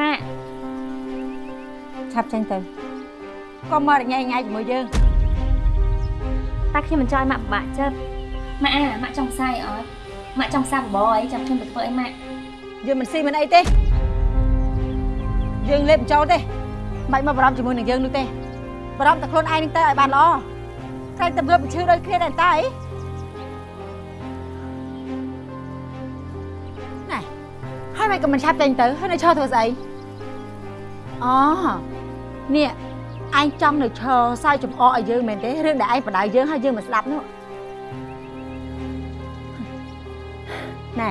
ម៉ាក់ឆាប់ចេញទៅកុំមករញ៉ៃញ៉ៃជាមួយយើងតែខ្ញុំមិនចង់ឲ្យម៉ាក់ពិបាកចិត្តម៉ាក់អាម៉ាក់ចង់ផ្សាយអត់ម៉ាក់ចង់ផ្សាយបបរអីចាំខ្ញុំទៅធ្វើអីម៉ាក់យើងមិនស៊ីមិនអីទេយើងលេបបញ្ចូលទេមិនបាច់មកបារម្ភជាមួយនឹងយើងនោះទេបារម្ភតែខ្លួនឯងនឹងទៅឲ្យបានល្អក្រែងតែវាបញ្ឈឺដូចគ្នាដែរតាអី ហើយមិនក៏មិនឆាប់ចេញទៅហើយនៅឈរធ្វើស្អីអូនេះឯងចង់នៅឈរសើចំអកឲ្យយើងមែនទេរឿងដែលឯងបដៅយើងហើយយើងមិនស្ដាប់នោះណែ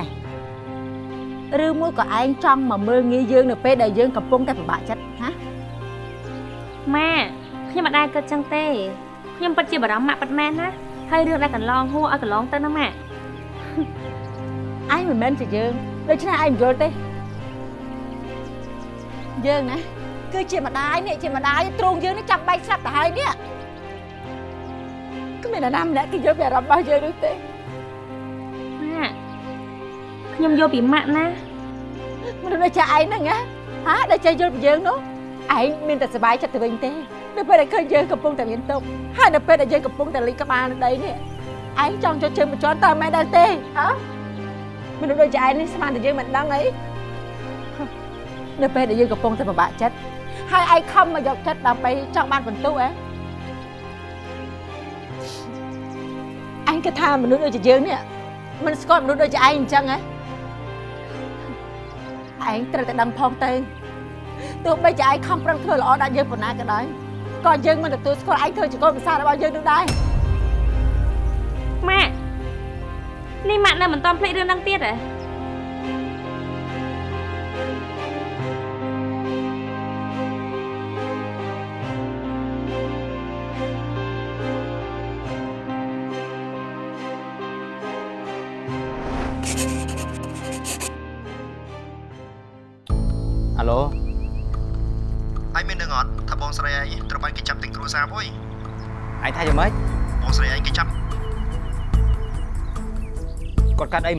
ឬមួយក៏ឯងចង់មកមើលងាយយើងនៅពេលដែលយើងកំពុងតែពិបាកចិត្តហាម៉ាក់ខ្ញុំមិនដែលគិតចឹងទេខ្ញុំពិតជាបារម្ភម៉ាក់ពិតមែនណាហើយរឿងដែលកន្លងហួរឲ្យកន្លងទៅណាម៉ាក់ឯងមិនមែនជាយើង ដូច្នេះឯងមិនយល់ទេយើងណាគឺជាម្ដាយនេះជាម្ដាយទ្រង់យើងនេះចាំបែកស្លាប់ទៅហើយនេះគ្មាននរណាម្នាក់គេយល់ពីអារម្មណ៍របស់យើងនោះទេម៉ាក់ខ្ញុំយកពីម៉ាក់ណាមនុស្សដូចជាឯងហ្នឹងណាហាដែលចេះយល់ពីយើងនោះឯងមានតែសុបាយចិត្តទៅវិញទេនៅពេលដែលឃើញយើងកំពុងតែមានទុកข์ហើយនៅពេលដែលយើងកំពុងតែលីកក្បាលនៅដីនេះឯងចង់ចូលជើងបញ្ជាន់តើមិនដែរទេហ៎ មនុស្សដូចជាឯងនេះស្មានតែយើងមិនដឹងអីនៅពេលដែលយើងកំពុងតែពិបាកចិត្តហើយឯងខំមកយកចិត្តដើម្បីចង់បានបន្ទុកហ៎អញគិតថាមនុស្សដូចជាយើងនេះមិនស្គាល់មនុស្សដូចជាឯងអញ្ចឹងហ៎ឯងត្រូវតែដឹងផងទៅទោះបីជាឯងខំប្រឹងធ្វើល្អដាក់យើងប៉ុណ្ណាក៏ដោយក៏យើងមិនទទួលស្គាល់ឯងធ្វើជាកូនប្រសាររបស់យើងនោះដែរម៉ាក់ នេះម៉ាក់នៅមិនតន់ភ្លេចរឿងហ្នឹងទៀតហ៎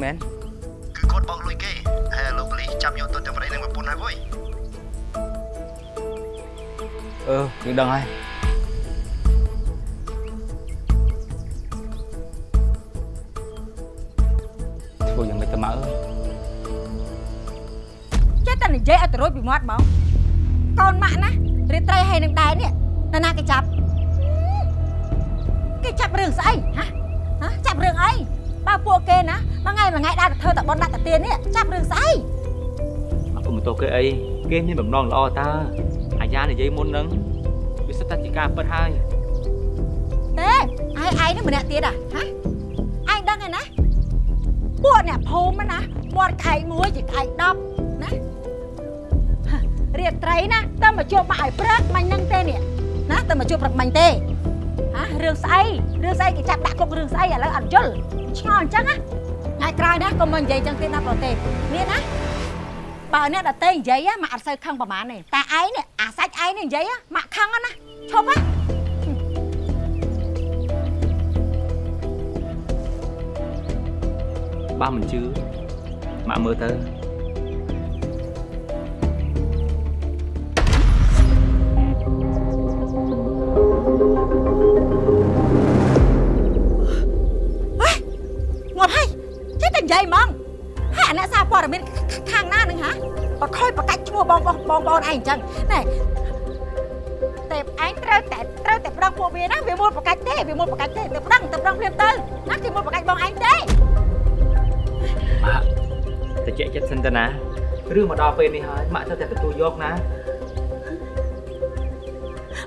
មែនគឺគាត់បោកលុយគេហើយលោកប៉ូលីសចាប់យកទៅទាំងប្តីនិងប្រពន្ធហើយហួយអឺយើងដឹងហើយធ្វើយ៉ាងម៉េចទៅម៉ៅអើយចេះតែនិយាយឲ្យទៅរួចពីមាត់ហ្មងកូនម៉ាក់ណារាត្រីហើយនឹងដែរនេះនរណាគេចាប់គេចាប់រឿងស្អីហ៎ហ៎ចាប់រឿងអីបើ ពួកគេណាមួយថ្ងៃមួយថ្ងៃដើរទៅធ្វើតែបនដាក់តាទៀននេះចាប់រឿងស្អីអពុំបន្ទោសគេអីគេមានបំណងល្អតើអាយ៉ានិយាយមុនហ្នឹងវាសិតតែជាការពិតហើយទេឯងឯងនេះម្នាក់ទៀតហ៎ហ៎ឯងដឹងហើយណាពួកអ្នកភូមិណាមាត់ក្អែកមួយជាក្អែក10ណាហ៎រាត្រីណាតែមកជួបបាក់ឲ្យព្រឹកមាញ់នឹងទេនេះណាតែមកជួបព្រឹកមាញ់ទេហ៎រឿងស្អីរឿងស្អីគេចាប់ដាក់គុករឿងស្អីឥឡូវអត់យល់ ឆ្ងល់អញ្ចឹងណាថ្ងៃក្រោយណាកុំមកនិយាយអញ្ចឹងទៀតណាប្រទេសមានណាបើអ្នកដតេនិយាយមកអត់សូវខឹងប្រហែលទេតែឯងនេះអាសាច់ឯងនេះនិយាយមកខឹងណាឈប់ណាបើមិនជឿម៉ាក់មើលទៅ ចេះតែនិយាយហ្មងហើយអាអ្នកសារព័ត៌មានខាងណានឹងហាបខ້ອຍបកាច់ឈ្មោះបងបងបងបងឯងអញ្ចឹងណែតែឯងត្រូវតែត្រូវតែប្រឹងពួកវាណាវាមួយបកាច់ទេវាមួយបកាច់ទេទៅប្រឹងទៅប្រឹងភ្លាមទៅណាគេមួយបកាច់បងឯងទេម៉ាក់តែជែកចិត្តសិនទៅណារឿងមកដល់ពេលនេះហើយម៉ាក់ត្រូវតែទទួលយកណា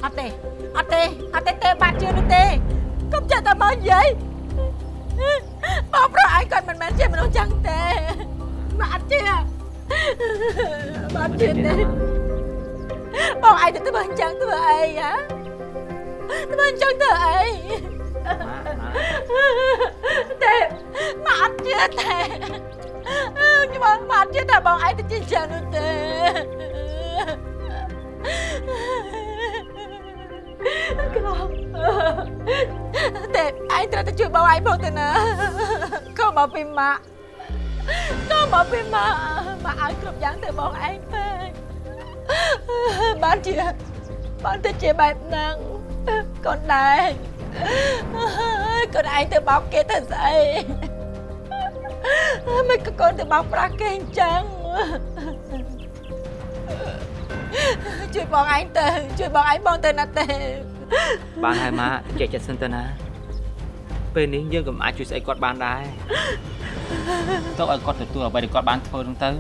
អត់ទេអត់ទេអត់ទេទេបាត់ជឿនោះទេកុំចេះតែមកនិយាយបងប្រុស ឯងគាត់មិនមែនជាមនុស្សចឹងទេបាត់ជឿបាត់ជឿទេបងឯងទៅធ្វើអញ្ចឹងធ្វើអីហ៎ធ្វើអញ្ចឹងធ្វើអីទេមកអត់ជឿទេខ្ញុំមកអត់ជឿតែបងឯងទៅជាអញ្ចឹងនោះទេកូន ទេឯងត្រូវទៅជួយបងឯងផងទៅណាកុំមកពីម៉ាក់កុំមកពីម៉ាក់ម៉ាក់ឲ្យគ្រប់យ៉ាងទៅបងឯងពេកបានជាបានទៅជាបែបហ្នឹងកូនដែរកូនឯងទៅបោកគេទៅស្អីមិនក៏កូនទៅបោកប្រាស់គេអញ្ចឹងជួយបងឯងទៅជួយបងឯងបងទៅណាទេ បានហើយម៉ាក់ចេះចិត្តសិនទៅណា ពេលនេះយើងក៏មិនអាចជួយស្អីគាត់បានដែរទៅឲ្យគាត់ទទួលអ្វីដែលគាត់បានធ្វើហ្នឹងទៅ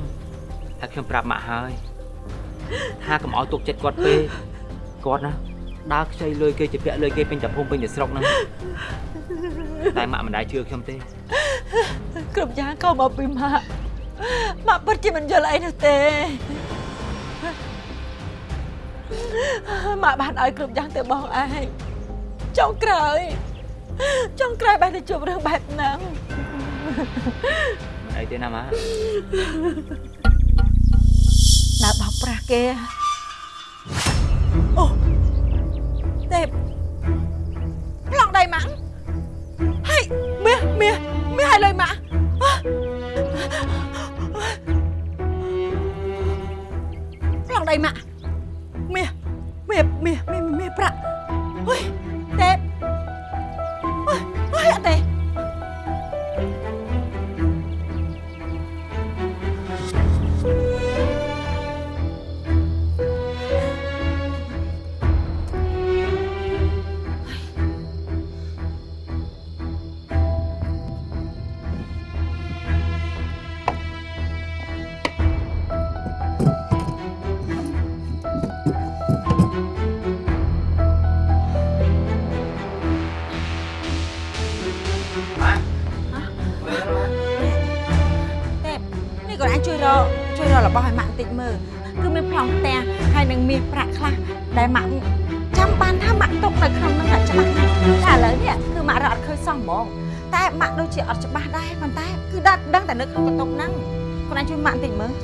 ថាខ្ញុំប្រាប់ម៉ាក់ហើយថាកុំឲ្យទុកចិត្តគាត់ពេកគាត់ណាដើរខ្ចីលុយគេជាពាក់លុយគេពេញតែភូមិពេញតែស្រុកហ្នឹងតែម៉ាក់មិនដែលជឿខ្ញុំទេគ្រប់យ៉ាងក៏មកពីម៉ាក់ម៉ាក់ពិតជាមិនយល់អីនោះទេ ម៉ាក់បានឲ្យគ្រប់យ៉ាងទៅបងឯងចុងក្រោយចុងក្រោយបានទៅជួបរឿងបែបហ្នឹងមិនអីទេណាម៉ាក់ដើរបោកប្រាស់គេអូទេប្លង់ដៃម៉ាក់ហើយមាសមាសមាសឲ្យលុយម៉ាក់ប្លង់ដៃម៉ាក់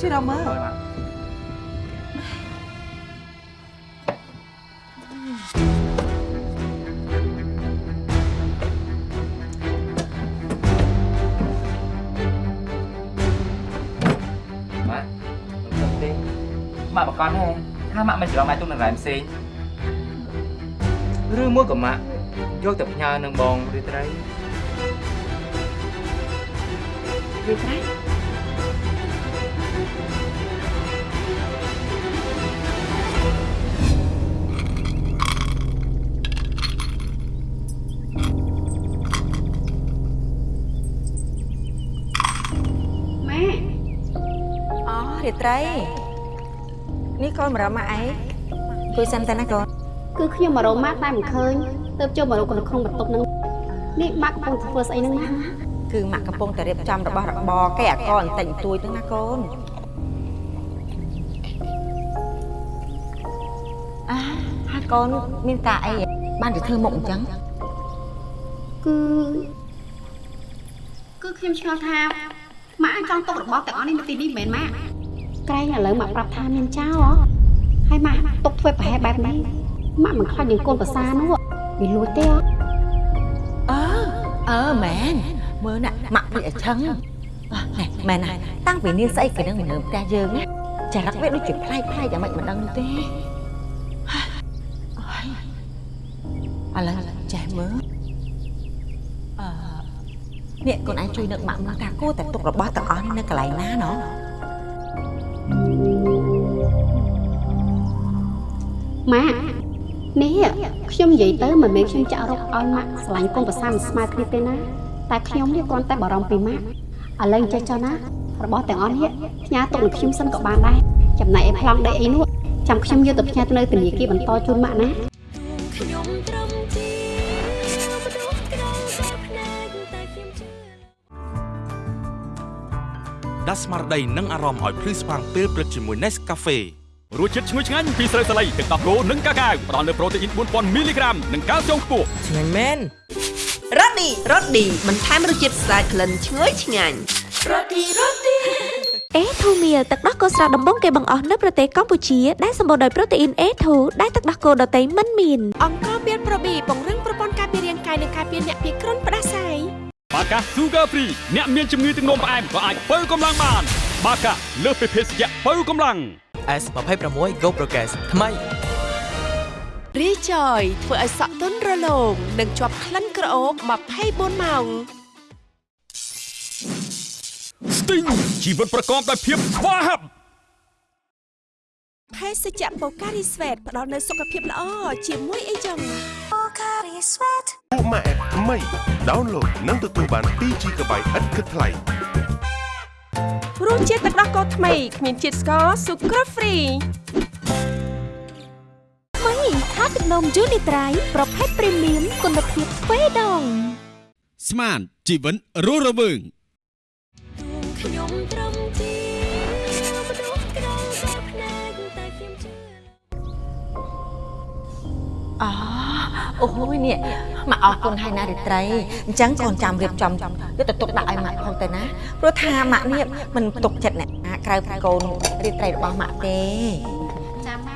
ជួយរកមើលហើយម៉ាក់ម៉ាក់មិនទេម៉ាក់បកកទេថាម៉ាក់មិនច្រឡំអាចទុកនឹងរ៉ែផ្សេងឬមួយក៏ម៉ាក់យកទៅផ្ញើនឹងបងរាត្រីវាត្រៃ ត្រីនេះកូនមករកម៉ាក់ឯងគួយសិនទៅណាកូនគឺខ្ញុំមករកម៉ាក់តែមិនឃើញទៅចូលមករកនៅក្នុងបន្ទប់ហ្នឹងនេះម៉ាក់កំពុងធ្វើស្អីហ្នឹងណាគឺម៉ាក់កំពុងតែរៀបចំរបស់របរគេអាកូនតែងទួយទៅណាកូនអាហើយកូនមានការអីបានទៅធ្វើមុខអញ្ចឹងគឺគឺខ្ញុំឆ្ងល់ថាម៉ាក់អាចចង់ទុករបស់ទាំងអស់នេះនៅទីនេះមែនម៉ាក់ ក្រែងឥឡូវម៉ាក់ប្រាប់ថាមានចោលហ៎ហើយម៉ាក់ទុកធ្វើប្រហែលបែបនេះម៉ាក់មិនខ្លាចនឹងកូនប្រសានោះវាលួចទេហ៎អើអើមែនមើលណាម៉ាក់ពីអញ្ចឹងអ่ะណែមែនណាតាំងពីនាងស្អីគេនឹងមកនៅផ្ទះយើងណាចារឹកវាដូចជាប្លែកប្លែកយ៉ាងម៉េចមិនដឹងនោះទេអើយឥឡូវចេះមើលអឺនេះកូនឯងជួយនឹកម៉ាក់មើលថាគួរតែទុករបស់ទាំងអស់នេះនៅកន្លែងណាណោះ ម៉ាក់នេះខ្ញុំនិយាយទៅមិនមែនខ្ញុំចាក់រកឲ្យម៉ាក់ឆ្លាញ់កូនប្រសាមិនស្មើគ្នាទេណាតែខ្ញុំនេះគ្រាន់តែបារម្ភពីម៉ាក់ឥឡូវចេះចុះណារបស់ទាំងអស់នេះផ្ញើទុកនឹងខ្ញុំសិនក៏បានដែរចំណែកឯប្លង់ដេកអីនោះចាំខ្ញុំយកទៅផ្ញើទៅនៅធនាគារបន្តជូនម៉ាក់ណាខ្ញុំត្រឹមជាមនុស្សក្រៅបែបភ្នែកតែខ្ញុំជឿដាស់ស្មារតីនិងអារម្មណ៍ឲ្យភ្លឺស្វាងពេលព្រឹកជាមួយ Nescafe រសជាតិឈ្ងុយឆ្ងាញ់ពីស្រូវសាលីទឹកដោះគោនិងកាកាវផ្ដល់នូវប្រូតេអ៊ីន4000មីលីក្រាមនិងកាល់ស្យូមខ្ពស់ឆ្ងាញ់មែនរ៉ូឌីរ៉ូឌីបន្ថែមរសជាតិស្អាតក្លិនឈ្ងុយឆ្ងាញ់អេធូមៀលទឹកដោះគោស្រស់ដំបងគេបង្អស់នៅប្រទេសកម្ពុជាដែលសម្បូរដោយប្រូតេអ៊ីន A2 ដែលទឹកដោះគោដតៃមិនមានអង្គការមានប្រូប៊ីពង្រឹងប្រព័ន្ធការពាររាងកាយនិងការពារអ្នកពីគ្រុនផ្ដាសាយបាកា Sugar Free អ្នកមានជំងឺទឹកនោមផ្អែមក៏អាចបើកម្លាំងបាន បាកាលើសពីភេសជ្ជៈបើកម្លាំង S26 Go Progress ថ្មីរីចយធ្វើឲ្យសក់ទន់រលោងនិងជាប់ក្លិនក្រអូប24ម៉ោងស្ទីងជីវិតប្រកបដោយភាពស្វាហាប់ភេសជ្ជៈបូការីស្វេតផ្ដល់នូវសុខភាពល្អជាមួយអីចឹងពួកម៉ាក់ថ្មីដោនឡូតនិងទទួលបាន 2GB ឥតគិតថ្លៃ រសជាតិទឹកដោះគោថ្មីគ្មានជាតិស្ករស៊ុក្រាហ្វ្រីថ្មីថាទឹកនំយូនីត្រៃប្រភេទព្រីមៀមគុណភាពទ្វេដងស្មានជីវិតរស់រវើងខ្ញុំត្រឹមជាមនុស្សក្រៅតែផ្នែកតែខ្ញុំជឿអូអូយនេះ មកអរគុណហើយណារិត្រីអញ្ចឹងកូនចាំរៀបចំយកទៅទុកដាក់ឲ្យម៉ាក់ផងទៅណាព្រោះថាម៉ាក់នេះមិនទុកចិត្តអ្នកណាក្រៅពីកូនរិត្រីរបស់ម៉ាក់ទេចាំម៉ាក់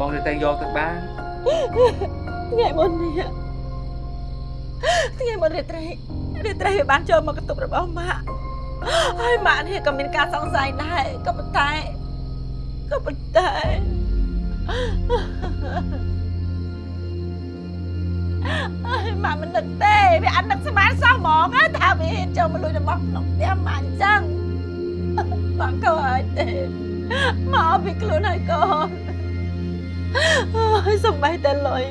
បងទៅយកទៅបានថ្ងៃមុននេះថ្ងៃមុនរាត្រីរាត្រីវាបានចូលមកកន្ទប់របស់ម៉ាក់ហើយម៉ាក់នេះក៏មានការសង្ស័យដែរក៏ប៉ុន្តែក៏ប៉ុន្តែហើយម៉ាក់មិននឹកទេវាអត់នឹកស្មានសោះហ្មងណាថាវាហ៊ានចូលមកលួចរបស់ក្នុងផ្ទះម៉ាក់អញ្ចឹងម៉ាក់ក៏អាចទេមកពីខ្លួនហើយកូន អើយសំបីតែលុយ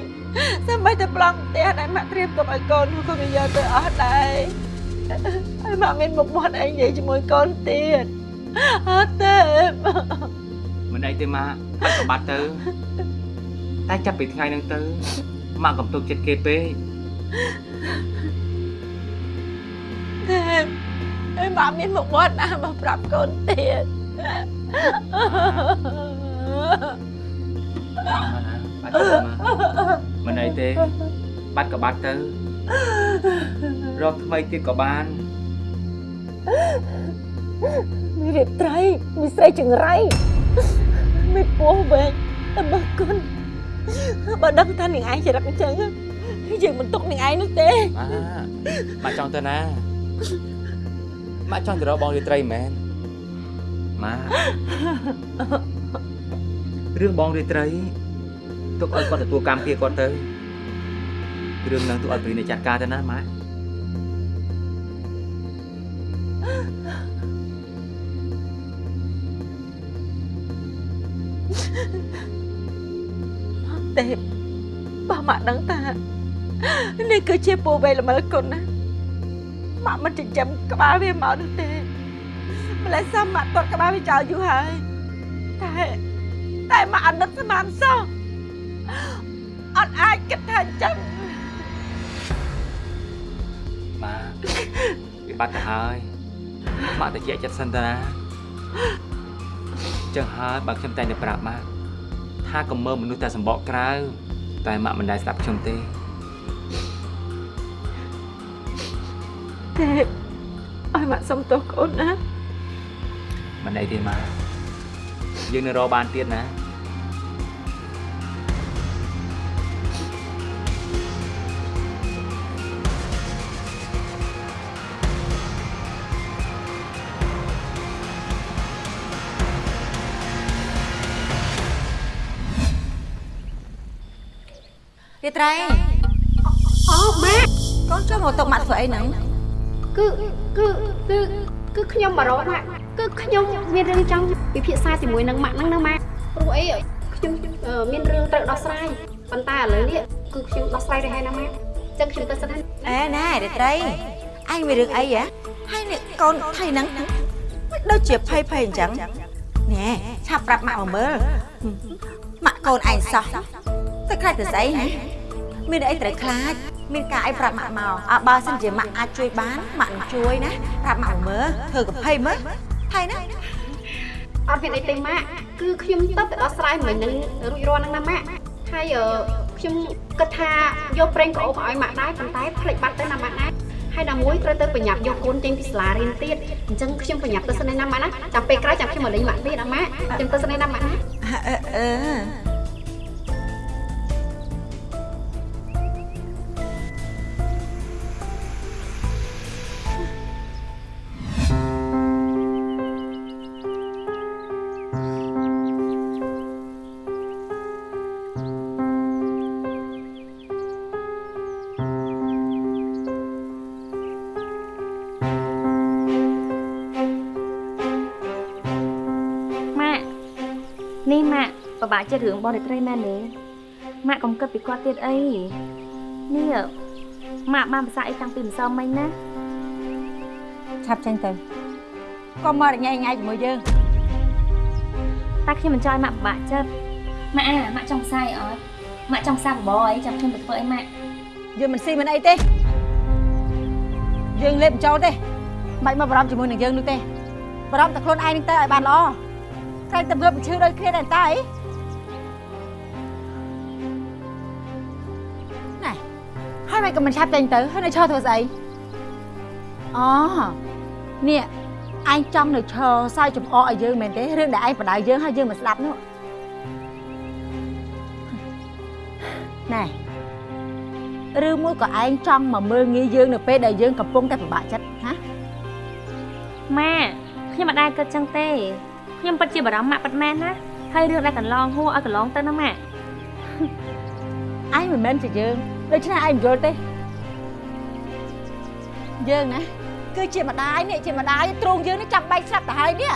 សំបីតែប្លង់ផ្ទះដែលម៉ាក់ត្រៀមទុកឲ្យកូននោះក៏វាយកទៅអស់ដែរហើយម៉ាក់មានមុខមាត់អីនិយាយជាមួយកូនទៀតអត់ទេមិនអីទេម៉ាក់បាច់ក៏បាត់ទៅតែចាប់ពីថ្ងៃហ្នឹងទៅម៉ាក់កំទុកចិត្តគេពេកទេហើយម៉ាក់មានមុខមាត់ណាមកប្រាប់កូនទៀត បាត់ទៅម៉ាមិនអីទេបាត់ក៏បាត់ទៅរកថ្មីទៀតក៏បានមានរៀបត្រីមានស្រីចង្រៃមានពោះវែងតែបើគុណបើដឹងថានាងឯងចរិតអញ្ចឹងយើងមិនទុកនាងឯងនោះទេម៉ាម៉ាចង់ទៅណាម៉ាចង់ទៅរកបងរាត្រីមែនម៉ា រឿងបងរាត្រីទុកឲ្យគាត់ទទួលកម្មភាពគាត់ទៅរឿងហ្នឹងទុកឲ្យព្រីអ្នកចាត់ការទៅណាម៉ាទេបើម៉ាក់ដឹងថានេះគឺជាពូវេល្មិលគុណណាម៉ាក់មិនចិញ្ចឹមក្បាលវាមកនោះទេម្ល៉េះសមម៉ាក់ទាត់ក្បាលវាចោលយូរហើយតែ តែម៉ាក់អត់នឹកស្មានសោះអត់អាចគិតថាអញ្ចឹងម៉ាវាបាត់ទៅហើយម៉ាក់ទៅជាចិត្តសិនទៅណាចឹងហើយបើខ្ញុំតែងតែប្រាប់ម៉ាក់ថាកុំមើលមនុស្សតែសម្បកក្រៅតែម៉ាក់មិនដែលស្ដាប់ខ្ញុំទេទេឲ្យម៉ាក់សុំទោសកូនណាមិនអីទេម៉ា យើងនៅរកបានទៀតណារាត្រីអូម៉ាក់កូនចូលមកតុកម៉ាក់ធ្វើអីហ្នឹងគឺគឺគឺគឺខ្ញុំមករកម៉ាក់គឺខ្ញុំមានរឿងចង់ ពិភាក្សាជាមួយនឹងម៉ាក់ហ្នឹងណាម៉ាក់ព្រោះអីខ្ញុំអឺមានរឿងត្រូវដោះស្រាយប៉ុន្តែឥឡូវនេះគឺខ្ញុំដោះស្រាយទៅហើយណាម៉ាក់អញ្ចឹងខ្ញុំទៅសិនហើយអេណែរាត្រីអញមានរឿងអីហ៎ហើយនេះកូនថៃហ្នឹងមិនដូចជាភ័យភ័យអញ្ចឹងណែឆាប់ប្រាប់ម៉ាក់មកមើលម៉ាក់កូនឯងសោះតែខ្លាចទៅស្អីហ៎មានអីត្រូវខ្លាចមានការអីប្រាប់ម៉ាក់មកអើបើសិនជាម៉ាក់អាចជួយបានម៉ាក់នឹងជួយណាប្រាប់ម៉ាក់មកមើលធ្វើកភ័យមើលហើយណា អត់មានអីទេម៉ាក់គឺខ្ញុំទៅទៅដោះស្រាយមិញនឹងរួចរាល់ហ្នឹងណាម៉ាក់ហើយអឺខ្ញុំគិតថាយកប្រេងក្អូបឲ្យម៉ាក់ដែរប៉ុន្តែផ្លេចបាត់ទៅណាម៉ាក់ណាហើយណាមួយត្រូវទៅប្រញាប់យកកូនចេញពីសាលារៀនទៀតអញ្ចឹងខ្ញុំប្រញាប់ទៅសិនឯណាម៉ាក់ណាចាំពេលក្រោយចាំខ្ញុំមកលេងម៉ាក់ទៀតណាម៉ាក់ខ្ញុំទៅសិនឯណាម៉ាក់ណាអឺ នេះម៉ាក់ពិបាកចិត្តរឿងបងរាត្រីមែនទេម៉ាក់កុំគិតពីគាត់ទៀតអីនេះម៉ាក់បានភាសាអីតាំងពីម្សិលមិញណាឆាប់ចេញទៅកុំមករញ៉ៃញ៉ៃជាមួយយើងតែខ្ញុំមិនចង់ឲ្យម៉ាក់ពិបាកចិត្តម៉ាក់អាម៉ាក់ចង់ផ្សាយអត់ម៉ាក់ចង់ផ្សាយបបរអីចាំខ្ញុំទៅធ្វើអីម៉ាក់យើងមិនស៊ីមិនអីទេយើងលេបមិនចូលទេមិនមកបារម្ភជាមួយនឹងយើងនោះទេបារម្ភតែខ្លួនឯងនឹងទៅឲ្យបានល្អ ក្រែងតែងើបបញ្ឈឺដូចគ្នាដែរតើអីណែហើយមិនក៏មិនឆាប់ចេញទៅហើយនៅឈរធ្វើស្អីអូនេះឯងចង់នៅឈរសើចំអកឲ្យយើងមែនទេរឿងដែលឯងបដៅយើងហើយយើងមិនស្ដាប់នោះណែឬមួយក៏ឯងចង់មកមើលងាយយើងនៅពេលដែលយើងកំពុងតែពិបាកចិត្តហាម៉ាខ្ញុំមិនដែលគិតចឹងទេ ខ្ញុំពិតជាបារម្ភម៉ាក់ពិតមែនណាហើយរឿងដែលកន្លងហួរឲ្យកន្លងទៅណាម៉ាក់ឯងមិនមែនជាយើងដូច្នេះឯងមិនយល់ទេយើងណាគឺជាម្ដាយនេះជាម្ដាយទ្រង់យើងនេះចាំបែកស្លាប់ទៅហើយនេះ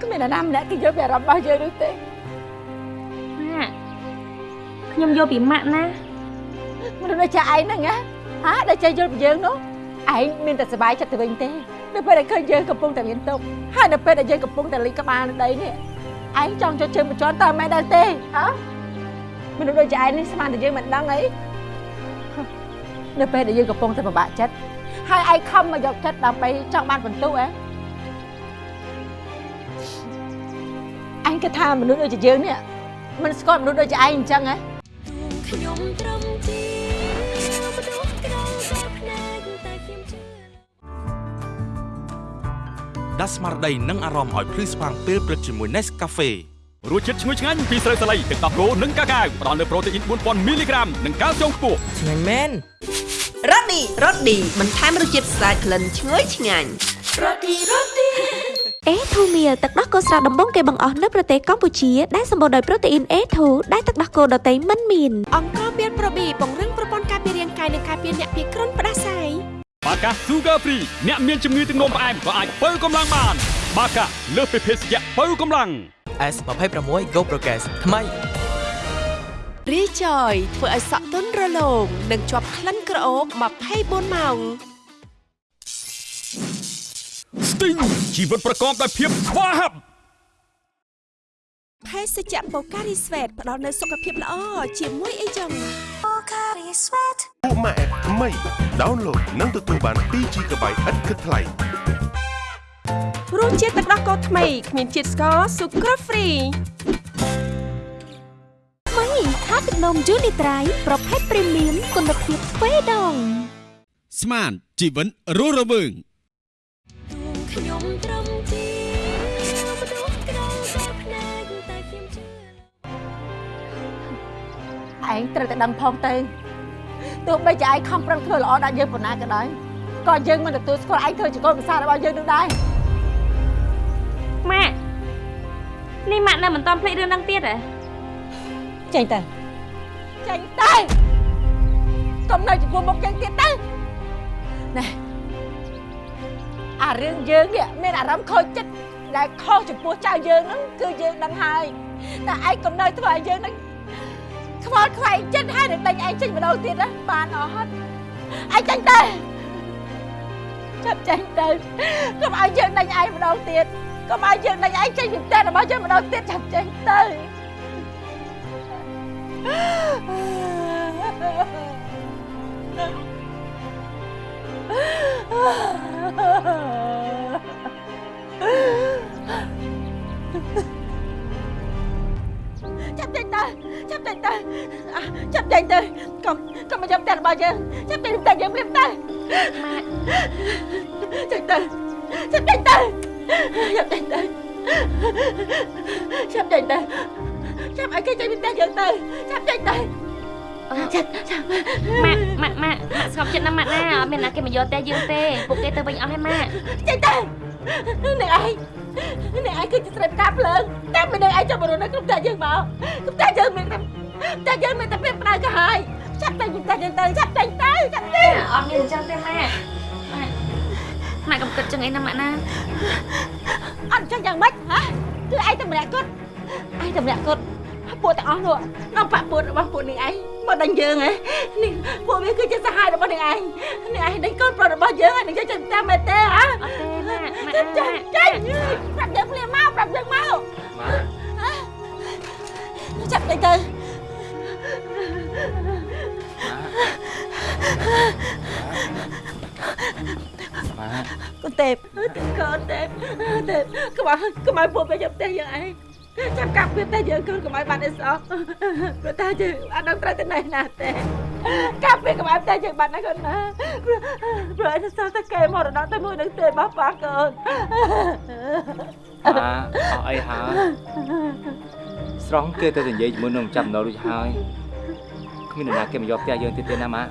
គ្មាននរណាម្នាក់គេយកពីអារម្មណ៍របស់យើងនោះទេម៉ាក់ខ្ញុំយកពីម៉ាក់ណាមនុស្សដូចជាឯងហ្នឹងណាហាដែលចេះយល់ពីយើងនោះឯងមានតែសុបាយចិត្តទៅវិញទេ នៅពេលដែលឃើញយើងកំពុងតែមានទុកข์ហើយនៅពេលដែលយើងកំពុងតែលិចក្បាលនៅដីនេះឯងចង់ចូលជើងបញ្ជាន់តើមិនដែរទេហ៎មនុស្សដូចជាឯងនេះស្មានតែយើងមិនដឹងអីនៅពេលដែលយើងកំពុងតែពិបាកចិត្តហើយឯងខំមកយកចិត្តដើម្បីចង់បានបន្ទុកហ៎អញគិតថាមនុស្សដូចជាយើងនេះមិនស្គាល់មនុស្សដូចជាឯងអញ្ចឹងហ៎ ដាស់ស្មារតីនិងអារម្មណ៍ឲ្យភ្លឺស្វាងពេលព្រឹកជាមួយ Nescafe រសជាតិឈ្ងុយឆ្ងាញ់ពីស្រូវសាលីទឹកដោះគោនិងកាកាវផ្ដល់នូវប្រូតេអ៊ីន4000មីលីក្រាមនិងកាល់ស្យូមខ្ពស់ឆ្ងាញ់មែនរ៉ូឌីរ៉ូឌីបន្ថែមរសជាតិស្អាតក្លិនឈ្ងុយឆ្ងាញ់រ៉ូឌីរ៉ូឌីអេធូមៀលទឹកដោះគោស្រស់ដំបងគេបង្អស់នៅប្រទេសកម្ពុជា ដែលសម្បូរដោយប្រូតេអ៊ីន A2 ដែលទឹកដោះគោដតៃមិនមានអង្គមានប្រូប៊ីពង្រឹងប្រព័ន្ធការពាររាងកាយនិងការពារអ្នកពីគ្រុនផ្ដាសាយ បាកា Sugar Free អ្នកមានជំងឺទឹកនោមផ្អែមក៏អាចបើកម្លាំងបាន បាកាលើសពីភេសជ្ជៈបើកម្លាំង S26 Go Progress ថ្មីរីចយធ្វើឲ្យសក់ទន់រលោងនិងជាប់ក្លិនក្រអូប24ម៉ោង Sting ជីវិតប្រកបដោយភាពស្វាហាប់ភេសជ្ជៈបូការីស្វេតផ្ដល់នូវសុខភាពល្អជាមួយអីចឹង ពួកម៉ាក់ថ្មី download និងទទួលបាន 2GB ឥតគិតថ្លៃរសជាតិទឹកដោះគោថ្មីគ្មានជាតិស្ករស៊ុក្រហ្វ្រីថ្មីថាទឹកនំយូនីត្រៃប្រភេទព្រីមៀមគុណភាពទ្វេដងស្មានជីវិតរស់រវើង ឯងត្រូវតែដឹងផងទៅទោះបីជាឯងខំប្រឹងធ្វើល្អដាក់យើងប៉ុណ្ណាក៏ដោយក៏យើងមិនទទួលស្គាល់ឯងធ្វើជាកូនប្រសាររបស់យើងនោះដែរម៉ាក់នេះម៉ាក់នៅមិនទាន់ភ្លេចរឿងហ្នឹងទៀតហ៎ចេញទៅចេញទៅកុំនៅចំពោះមុខយើងទៀតទៅណែអារឿងយើងនេះមានអារម្មណ៍ខូចចិត្តដែលខុសចំពោះចៅយើងហ្នឹងគឺយើងដឹងហើយតែឯងកុំនៅធ្វើឲ្យយើងហ្នឹង ខ្វល់ខ្វែងចិត្តហើយនឹងដេញឯងចេញម្ដងទៀតណាបានអស់ហើយឯងចាញ់ទៅចាប់ចាញ់ទៅកុំឲ្យយើងដេញឯងម្ដងទៀតកុំឲ្យយើងដេញឯងចេញពីផ្ទះរបស់យើងម្ដងទៀតចាប់ចាញ់ទៅអឺ ទៅចាប់ចេញទៅអ่ะចាប់ចេញទៅកុំកុំមកចាប់តែរបស់យើងចាប់ចេញតែយើងព្រាមទៅម៉ាក់ចេញទៅចាប់ចេញទៅចាប់ចេញទៅចាប់ចេញទៅចាប់ឲ្យគេចេញពីផ្ទះយើងទៅចាប់ចេញទៅចាប់ចាប់ម៉ាក់ម៉ាក់ម៉ាក់ម៉ាក់ស្ងប់ចិត្តណាស់ម៉ាក់ណាអត់មានណាគេមកយកតែយើងទេពួកគេទៅវិញអស់ហើយម៉ាក់ចេញទៅអ្នកឯង អ្នកឯងគឺជាស្រីផ្កាភ្លើងតែមិននឹងឯងចុះមករស់នៅក្នុងផ្ទះយើងមកផ្ទះយើងមានតែផ្ទះយើងមានតែពេលផ្ដៅក៏ហើយចាប់តែពីផ្ទះយើងទៅចាប់ចេញទៅចាប់ចេញអត់មានអញ្ចឹងទេម៉ាក់ម៉ាក់កុំគិតចឹងអីណាម៉ាក់ណាអត់ចឹងយ៉ាងម៉េចហ៎គឺឯងតែម្នាក់គត់ឯងតែម្នាក់គត់ពួកទាំងអស់នោះអង្គបាក់ពួករបស់ពួកនេះឯងមកដេញយើងហ៎នេះពួកវាគឺជាសហាយរបស់នេះឯងនេះឯងដេញកូនប្រុសរបស់យើងហើយនឹងយើងចេញតាមមែនទេហ៎ អត់ទេម៉ាក់ម៉ាក់ចេញចេញប្រាប់យើងភ្លាមមកប្រាប់យើងមកម៉ាក់ចាប់ទៅទៅម៉ាក់កូនទេពកូនទេពទេពកុំឲ្យកុំឲ្យពួកវាយកផ្ទះយើងឯងចាប់កាប់វាផ្ទះយើងកូនកុំឲ្យបានអីសោះព្រោះតែយើងអត់ដឹងត្រូវទៅណែណាទេ កាប់វាកុំឲ្យផ្ទះយើងបានណាកូនណាព្រោះព្រោះឯងសោះតែគេមរណៈតែមួយនឹងទេបោះប៉ះកូនម៉ាអស់អីហើយស្រង់គេទៅនិយាយជាមួយនឹងចាប់ណូរួចហើយគ្មាននរណាគេមកយកផ្ទះយើងទៀតទេណាម៉ា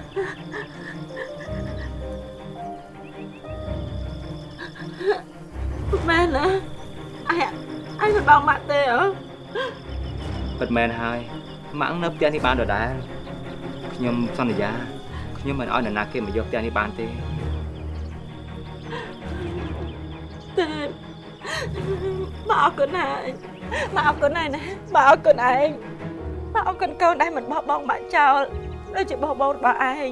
មែនណាឯងឯងមិនបងម៉ាក់ទេហ៎ពិតមែនហើយម៉ាក់នៅផ្ទះនេះបានដដែល ខ្ញុំសន្យាខ្ញុំមិនឲ្យនរណាគេមកយកផ្ទះនេះបានទេទេមកអរគុណហើយមកអរគុណហើយណាមកអរគុណឯងមកអរគុណកូនដែលមិនបោះបង់បាក់ចោលដូចជាបោះបង់របស់ឯង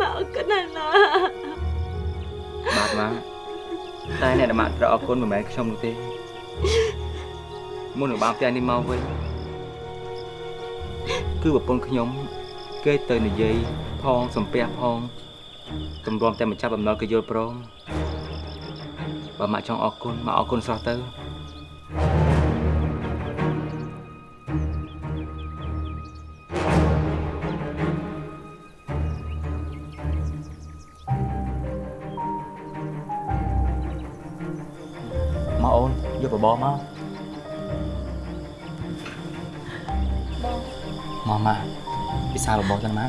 មកអរគុណហើយណាបាទម៉ាក់តែអ្នកដែលម៉ាក់ត្រូវអរគុណមិនមែនខ្ញុំនោះទេមុននឹងបានផ្ទះនេះមកវិញគឺប្រពន្ធខ្ញុំ គេទៅនិយាយផងសំពះផងទម្រាំតែម្ចាស់បំណុលគេយល់ព្រមបើម៉ាក់ចង់អរគុណម៉ាក់អរគុណសោះទៅមកអូនយកបបរមកមកម៉ា ពិសាបបរចឹងណា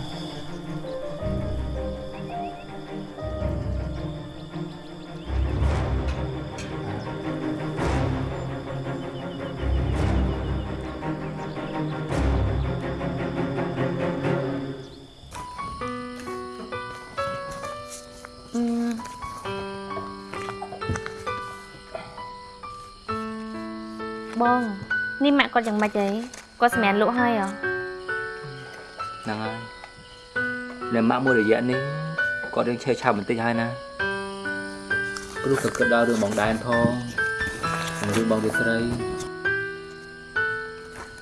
អឺបងនេះម៉ាក់គាត់យ៉ាងម៉េចហីគាត់សម្រាប់លក់ហើយហ៎ហ្នៅម៉ាក់មួយរយៈនេះគាត់រឿងឆេះឆាប់បន្តិចហើយណាព្រោះក៏គិតដល់រឿងបងដែនផងនិងរឿងបងរាត្រី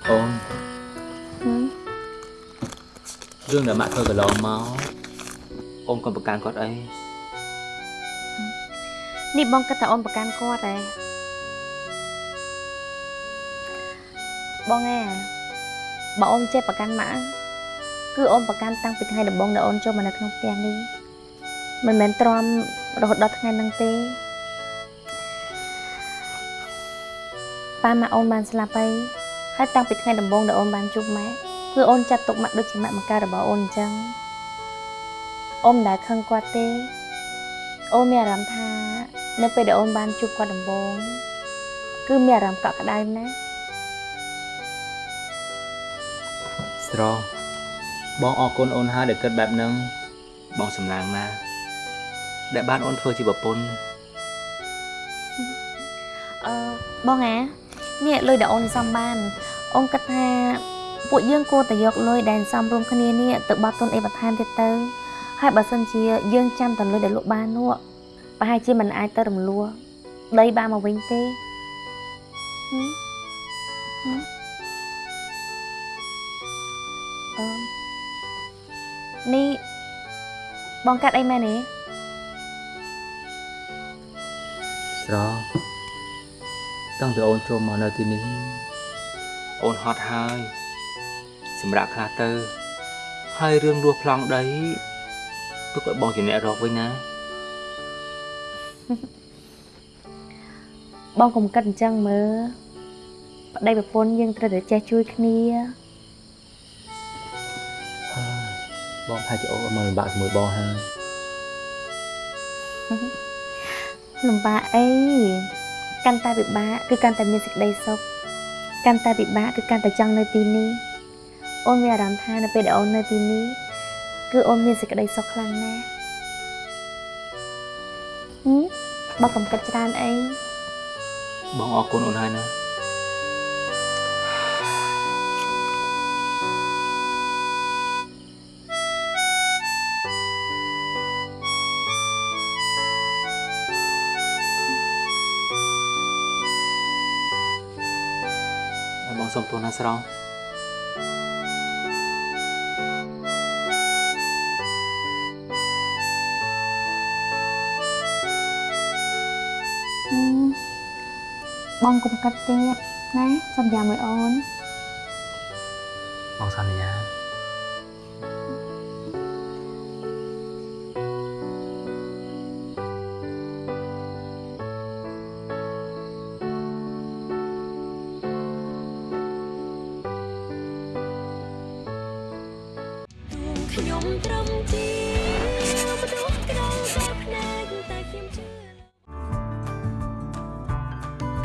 អូនហឹមរឿងដែលម៉ាក់ធ្វើកន្លងមកអូនកុំប្រកាន់គាត់អីនេះបងគិតថាអូនប្រកាន់គាត់ហ៎បងអាបើអូនចេះប្រកាន់ម៉ាក់ គឺអូនប្រកាន់តាំងពីថ្ងៃដំបូងដែលអូនចូលមកនៅក្នុងផ្ទះនេះមិនមែនទ្រាំរហូតដល់ថ្ងៃហ្នឹងទេប៉ាម៉ាក់អូនបានស្លាប់ហើយហើយតាំងពីថ្ងៃដំបូងដែលអូនបានជួបម៉ាក់គឺអូនចាត់ទុកម៉ាក់ដូចជាម៉ាក់មកការរបស់អូនអញ្ចឹងអូនមិនដែលខឹងគាត់ទេអូនមានអារម្មណ៍ថានៅពេលដែលអូនបានជួបគាត់ដំបូងគឺមានអារម្មណ៍កក់ក្ដៅណាស់ស្រង បងអរគុណអូនហើយដែលគិតបែបហ្នឹងបងសំឡាងណាស់ដែលបានអូនធ្វើជាប្រពន្ធអឺបងអានេះលុយដែលអូនសំបានអូនគិតថាពួកយើងគួរតែយកលុយដែលសំរួមគ្នានេះទៅបត់ទុនអីបន្ថែមទៀតទៅហើយបើសិនជាយើងចាំតែលុយដែលលក់បាននោះប្រហែលជាមិនអាចទៅរំលោះដីបានមកវិញទេហឹមហឹមអឺ នេះបងកាត់អីមែនទេអស្រតាំងពីអូនចូលមកនៅទីនេះអូនហត់ហើយសម្រាប់ខ្លះទៅ ហើយរឿងរស់ប្លង់ដីទុកឲ្យបងជាអ្នករកវិញណាបងកុំគិតអញ្ចឹងមើលប្តីប្រពន្ធយើងត្រូវតែចេះជួយគ្នា បងថាជាអូនមកលំបាកជាមួយបងហើយលំបាកអីកាន់តែពិបាកគឺកាន់តែមានសេចក្តីសុខកាន់តែពិបាកគឺកាន់តែចង់នៅទីនេះអូនមានអារម្មណ៍ថានៅពេលដែលអូននៅទីនេះគឺអូនមានសេចក្តីសុខខ្លាំងណាស់ហឹមបងកុំគិតច្រើនអីបងអរគុណអូនហើយណា បងសុំទោសណាស្រងហឹមបងកុំគិតទៀតណាសន្យាមួយអូនបងសន្យា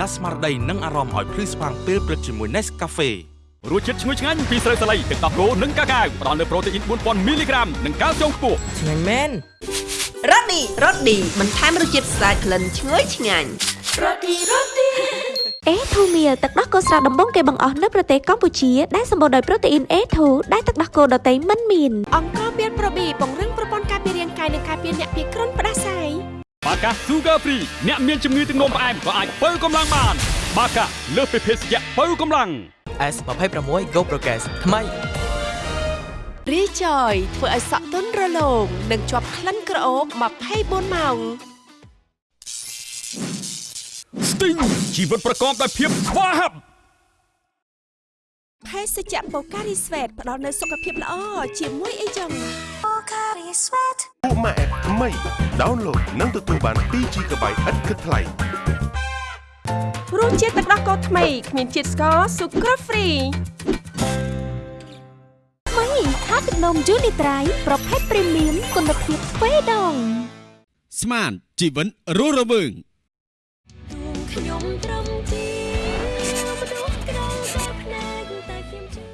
ដាស់ស្មារតីនិងអារម្មណ៍ឲ្យភ្លឺស្វាងពេលព្រឹកជាមួយ Nescafe រសជាតិឈ្ងុយឆ្ងាញ់ពីស្រូវសាលីទឹកដោះគោនិងកាកាវផ្ដល់នូវប្រូតេអ៊ីន4000មីលីក្រាមនិងកាល់ស្យូមខ្ពស់ឆ្ងាញ់មែនរ៉ូឌីរ៉ូឌីបន្ថែមរសជាតិស្អាតក្លិនឈ្ងុយឆ្ងាញ់រ៉ូឌីរ៉ូឌីអេធូមៀលទឹកដោះគោស្រស់ដំបងគេបង្អស់នៅប្រទេសកម្ពុជាដែលសម្បូរដោយប្រូតេអ៊ីន A2 ដែលទឹកដោះគោដតៃមិនមានអង្គការមានប្រូប៊ីពង្រឹងប្រព័ន្ធការពាររាងកាយនិងការពារអ្នកពីគ្រុនផ្ដាសាយ បាកា Sugar Free អ្នកមានជំងឺទឹកនោមផ្អែមក៏អាចបើកម្លាំងបាន បាកាលើសពីភេសជ្ជៈបើកម្លាំង S26 Go Progress ថ្មីរីចយធ្វើឲ្យសក់ទន់រលោងនិងជាប់ក្លិនក្រអូប24ម៉ោង Sting ជីវិតប្រកបដោយភាពស្វាហាប់ភេសជ្ជៈបូការីស្វេតផ្ដល់នូវសុខភាពល្អជាមួយអីចឹង ពួកម៉ាក់ថ្មី download និងទទួលបាន 2GB ឥតគិតថ្លៃរសជាតិទឹកដោះគោថ្មីគ្មានជាតិស្ករស៊ុគ្រីហ្វ្រីថ្មីថាទឹកនំយូនីត្រៃប្រភេទព្រីមៀមគុណភាពទ្វេដងស្មានជីវិតរស់រវើងខ្ញុំត្រឹមជាមនុស្សក្រៅតែភ្នែកតែខ្ញុំជឿ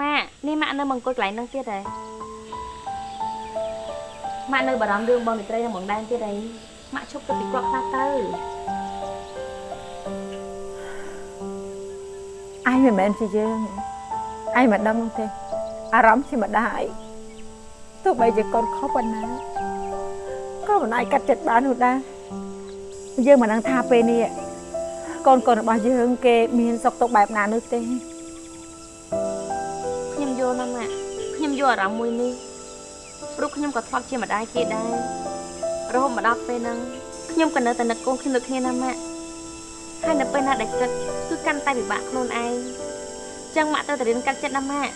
ម៉ាក់នេះម៉ាក់នៅមកអង្គុយកន្លែងហ្នឹងទៀតហ៎ ម៉ាក់នៅបារម្ភរឿងបងនីត្រីនិងបងដែនទៀតអីម៉ាក់ឈប់ទៅពីគាត់ខ្លះទៅអញមិនមែនជាយើងអញមិនដឹងនោះទេអារម្មណ៍ជាម្ដាយទោះបីជាកូនខុសប៉ុណ្ណាក៏មិនអាចកាត់ចិត្តបាននោះដែរយើងមិនដឹងថាពេលនេះកូនកូនរបស់យើងគេមានសុខទុក្ខបែបណានោះទេខ្ញុំយល់ណាស់ម៉ាក់ខ្ញុំយល់អារម្មណ៍មួយនេះ ព្រោះខ្ញុំក៏ធ្លាប់ជាម្ដាយគេដែររហូតមកដល់ពេលហ្នឹងខ្ញុំក៏នៅតែនឹកកូនខ្ញុំដូចគ្នាណាម៉ាក់ហើយនៅពេលណាដែលគិតគឺកាន់តែពិបាកខ្លួនឯងអញ្ចឹងម៉ាក់ត្រូវតែរៀនកាត់ចិត្តណាម៉ាក់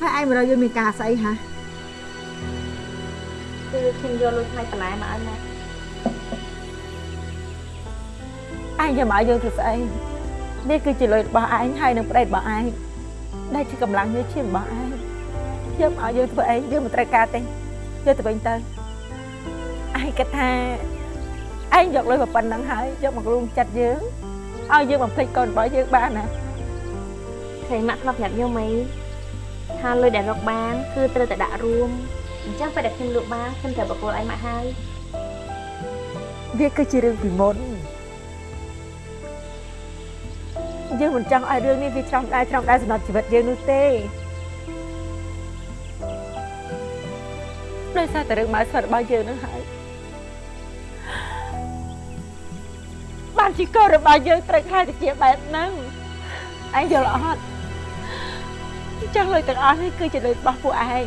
ហើយឯងមករកយើងមានការស្អីហ่ะគឺខ្ញុំយកលុយថ្លៃបន្លែមកឲ្យម៉ាក់ឯងយកមកឲ្យយើងធ្វើស្អីនេះគឺជាលុយរបស់ឯងហើយនឹងប្តីរបស់ឯង ដែលជាកម្លាំងញើសឈាមរបស់ឯងយកមកឲ្យយើងធ្វើអីយើងមិនត្រូវការទេយកទៅវិញទៅឯងគិតថាឯងយកលុយមកប៉ុណ្្នឹងហើយយកមករួមចិត្តយើងឲ្យយើងបំភ្លេចកូនរបស់យើងបានណាឃើញម៉ាក់ធ្លាប់ប្រាប់ខ្ញុំអីថាលុយដែលរកបាន គឺត្រូវតែដាក់រួមអញ្ចឹងពេលដែលខ្ញុំលក់បានខ្ញុំត្រូវបកគោលឲ្យម៉ាក់ហើយវាគឺជារឿងពីមុន យើងមិនចង់ឲ្យរឿងនេះវាច្រំដែរច្រំដែរសម្រាប់ជីវិតយើងនោះទេដោយសារតែរឿងម៉ៅស្វិតរបស់យើងនឹងហើយបានជាកូនរបស់យើងត្រូវខ្លាចទៅជាបែបហ្នឹងឯងយល់អត់អញ្ចឹងលុយទាំងអស់នេះគឺជាលុយរបស់ពួកឯង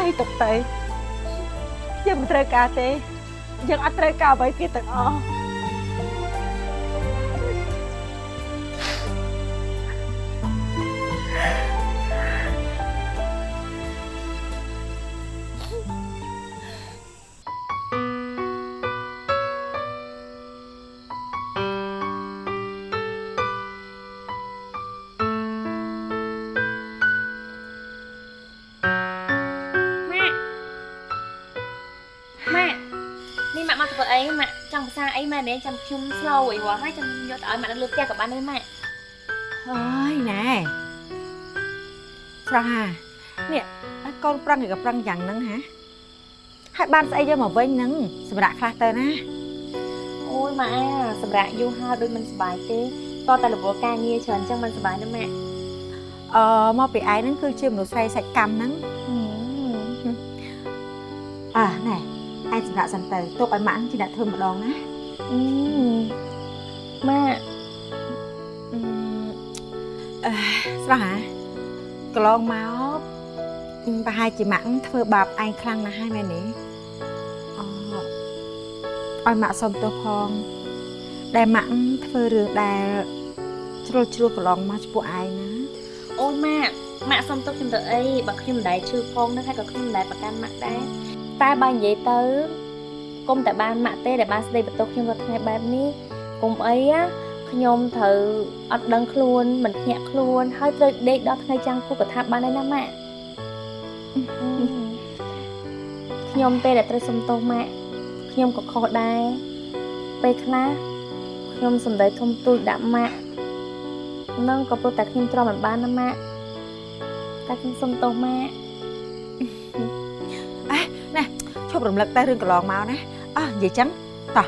ឯងទុកទៅយើងមិនត្រូវការទេយើងអត់ត្រូវការអ្វីទៀតទាំងអស់ សាអីម៉ាក់នេះចាំខ្ញុំស្លោអីវ៉ាហើយចាំយកទៅឲ្យម៉ាក់នៅលើផ្ទះក៏បានដែរម៉ាក់អើយណែស្រស់ហានេះឲ្យកូនប្រឹងក៏ប្រឹងយ៉ាងហ្នឹងហាហើយបានស្អីយកមកវិញហ្នឹងសម្រាប់ខ្លះទៅណាអូយម៉ាក់អាសម្រាប់យូរហើយដូចមិនសុបាយទេតតែរវល់ការងារច្រើនចឹងមិនសុបាយណាម៉ាក់អឺមកពីឯងហ្នឹងគឺជាមនុស្សស្រីសាច់កម្មហ្នឹងអើណែ ឯងសម្រាប់សិនទៅទុកឲ្យម៉ាក់ជាអ្នកធ្វើម្ដងណាអឺម៉ាក់អឺអឺស្រស់ហាកន្លងមកប្រហែលជាម៉ាក់ធ្វើបាបឯងខ្លាំងណាស់ហើយមែនទេអឲ្យម៉ាក់សុំទោសផងដែលម៉ាក់ធ្វើរឿងដែលជ្រុលជ្រួលកន្លងមកចំពោះឯងណាអូយម៉ាក់ម៉ាក់សុំទុកខ្ញុំទៅអីបើខ្ញុំមិនដែលឈឺផងនឹងហើយក៏ខ្ញុំមិនដែលប្រកាន់ម៉ាក់ដែរ តែបើនិយាយទៅគុំតែបានម៉ាក់ទេដែលបានស្ដីបន្ទោសខ្ញុំរាល់ថ្ងៃបែបនេះគុំអីណាខ្ញុំត្រូវអត់ដឹងខ្លួនមិនភ្ញាក់ខ្លួន ហើយត្រូវដេកដល់ថ្ងៃចាំងគូក៏ថាបានដែរណាម៉ាក់ខ្ញុំទេដែលត្រូវសុំទោសម៉ាក់ខ្ញុំក៏ខុសដែរពេលខ្លះខ្ញុំសំដីធំទូចដាក់ម៉ាក់នឹងក៏ព្រោះតែខ្ញុំទ្រាំមិនបានណាម៉ាក់តែខ្ញុំសុំទោសម៉ាក់ ឈប់រំលឹកតែរឿងកន្លងមកណាអោះនិយាយចឹងតោះ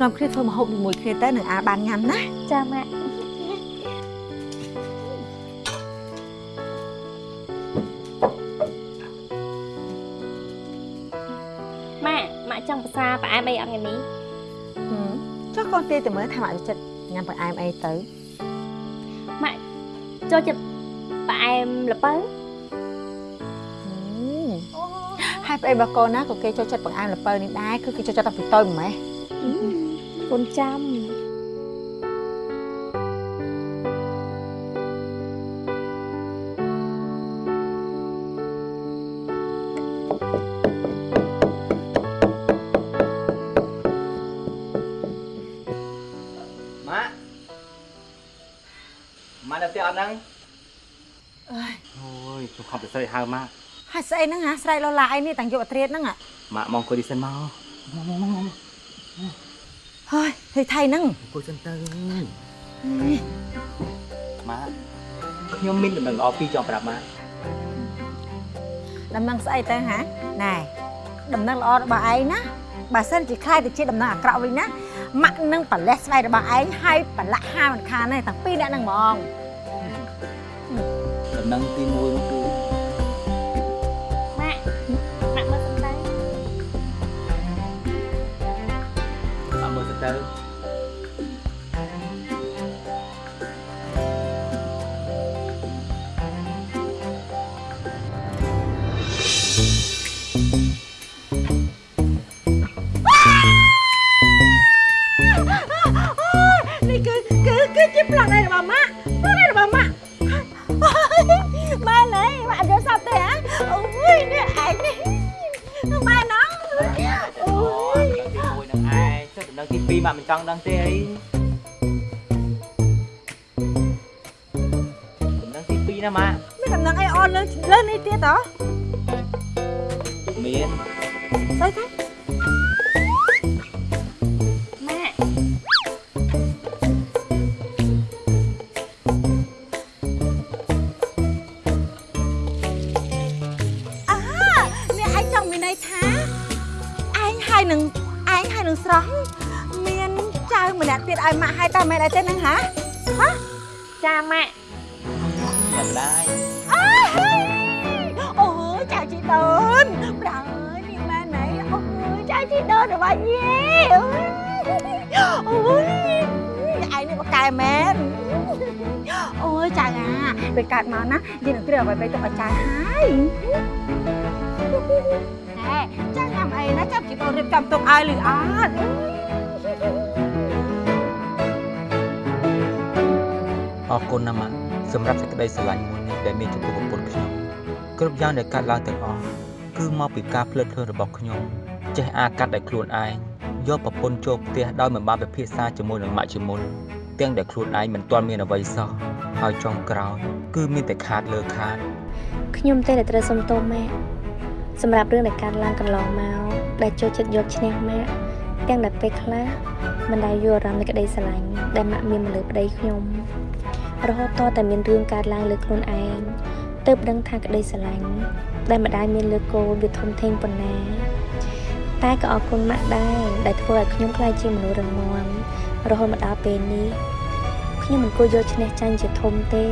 នាំគ្នាធ្វើម្ហូបជាមួយគ្នាទៅនឹងអាបានញ៉ាំណាចាម៉ាក់ម៉ាក់ម៉ាក់ចង់ភាសាផ្អែមអីអត់ថ្ងៃនេះចុះកូនទេទៅមើលថាម៉ាក់ចូលចិត្តញ៉ាំបង្អែមអីទៅម៉ាក់ចូលចិត្តផ្អែមល្ពៅ ហើយប្តីរបស់កូនណាក៏គេចូលចិត្តបង្អែមល្ពៅនេះដែរគឺគេចូលចិត្តតាំងពីតូចម្ម៉េះកូនចាំម៉ាក់ម៉ាក់នៅផ្ទះអត់ហ្នឹងអើយអូយខ្ញុំខំទៅស្រីហៅម៉ាក់ ហើយស្អីហ្នឹងអាស្រ័យលោឡាអីនេះតាំងយកអត្រាតហ្នឹងម៉ាក់មកអង្គុយនេះសិនមកហើយហេថៃហ្នឹងអង្គុយសិនទៅម៉ាក់ខ្ញុំមានដំណឹងល្អពីរចង់ប្រាប់ម៉ាក់ដំណឹងស្អីទៅហ៎ណែដំណឹងល្អរបស់ឯងណាបើសិនជាខ្លាយទៅជាដំណឹងអាក្រក់វិញណាម៉ាក់នឹងប្រលេះស្បែករបស់ឯងហើយប្រឡាក់ហាមិនខានទេតាំងពីអ្នកនឹងហ្មងដំណឹងទី1 ម៉ាក់មើលទៅទៅនេះគឺគឺគឺ ងចុះដំណឹងទី2ម៉ាក់មិនចង់ដឹងទេអីដំណឹងទី2ណាម៉ាក់មានដំណឹងអីអនលើលើនេះទៀតហ៎មានទៅទៅ ឲ្យម៉ាក់ឲ្យតើមែនអីទេហ្នឹងហ៎ហ៎ចាម៉ាក់ចាំដែរអើអូយចៅជីដូនប្រាអើយនេះម៉ែណៃអូយចៅជីដូនរបស់យេអូយឯងនេះបកកែមែនអូយចៅអាពេលកើតមកណាយើងនឹងគ្រាអ្វីៗទុកឲ្យចៅហើយហេចៅញ៉ាំអីណាចាំកូនរៀបចំទុកឲ្យលឺអត់ អរគុណណាស់ម៉ាក់សម្រាប់សេចក្តីស្រឡាញ់មួយនេះដែលមានចំពោះប្រពន្ធខ្ញុំគ្រប់យ៉ាងដែលកាត់ឡើងទាំងអស់គឺមកពីការភ្លើតភ្លើនរបស់ខ្ញុំចេះអាកាត់ដោយខ្លួនឯងយកប្រពន្ធចូលផ្ទះដោយមិនបានពិភាក្សាជាមួយនឹងម៉ាក់ជាមុនទាំងដែលខ្លួនឯងមិនទាន់មានអ្វីសោះហើយចុងក្រោយគឺមានតែខាតលើខាតខ្ញុំទេតែត្រូវសុំទោសម៉ាក់សម្រាប់រឿងដែលកើតឡើងកន្លងមកដែលចូលចិត្តយកឈ្នះម៉ាក់ទាំងដែលពេលខ្លះមិនដែលយល់អារម្មណ៍នៃក្តីស្រឡាញ់ដែលម៉ាក់មានមកលើប្តីខ្ញុំ រហូតតតែមានរឿងកើតឡើងលើខ្លួនឯងទើបដឹងថាក្តីស្រឡាញ់ដែលម្ដាយមានលើកូនវាធំធេងប៉ុណ្ណា តែក៏អរគុណម៉ាក់ដែរដែលធ្វើឲ្យខ្ញុំក្លាយជាមនុស្សរឹងមាំរហូតមកដល់ពេលនេះខ្ញុំមិនគួរយកឈ្នះចាញ់ជាធំទេ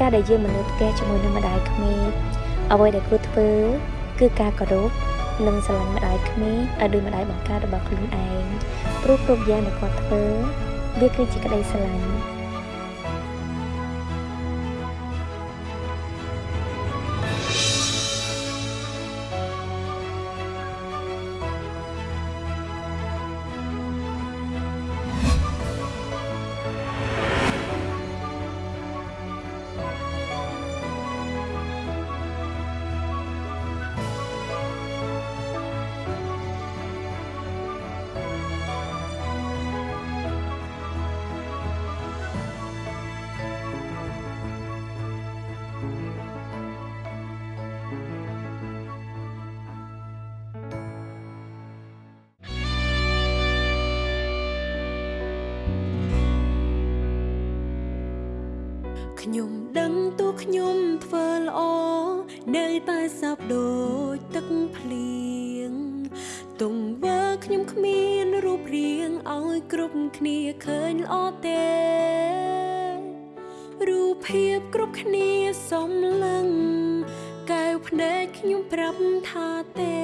ការដែលយើងមកនៅផ្ទះជាមួយនឹងម្ដាយក្មេកអ្វីដែលគួរធ្វើគឺការគោរពនិងស្រឡាញ់ម្ដាយក្មេកឲ្យដូចម្ដាយបង្កើតរបស់ខ្លួនឯងព្រោះគ្រប់យ៉ាងដែលគាត់ធ្វើវាគឺជាក្តីស្រឡាញ់ ខ្ញុំដឹងតួខ្ញុំធ្វើល្អនៅតែសោកដូចទឹកភ្លៀងទង្វើខ្ញុំគ្មានរូបរាងឲ្យគ្រប់គ្នាឃើញល្អទេរូបភាពគ្រប់គ្នាសំឡឹងកែវភ្នែកខ្ញុំប្រាប់ថាទេ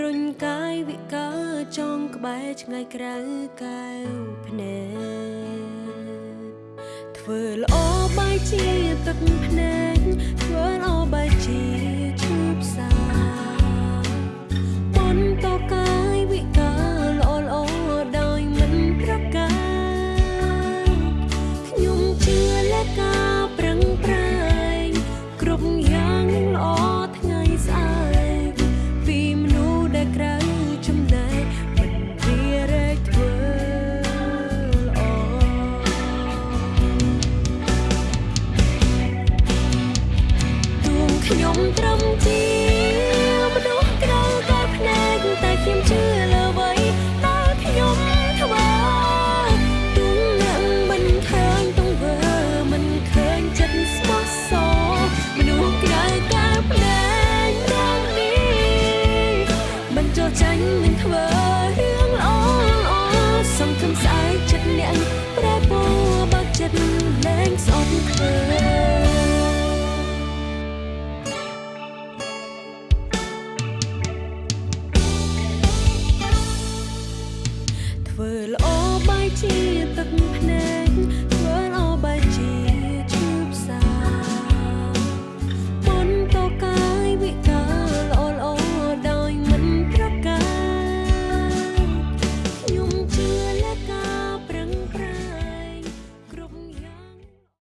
រុញកាយវិការចងក្បែរឆ្ងាយក្រៅកែវភ្នែក ធ្វើល្អបាយជាទឹកភ្នែក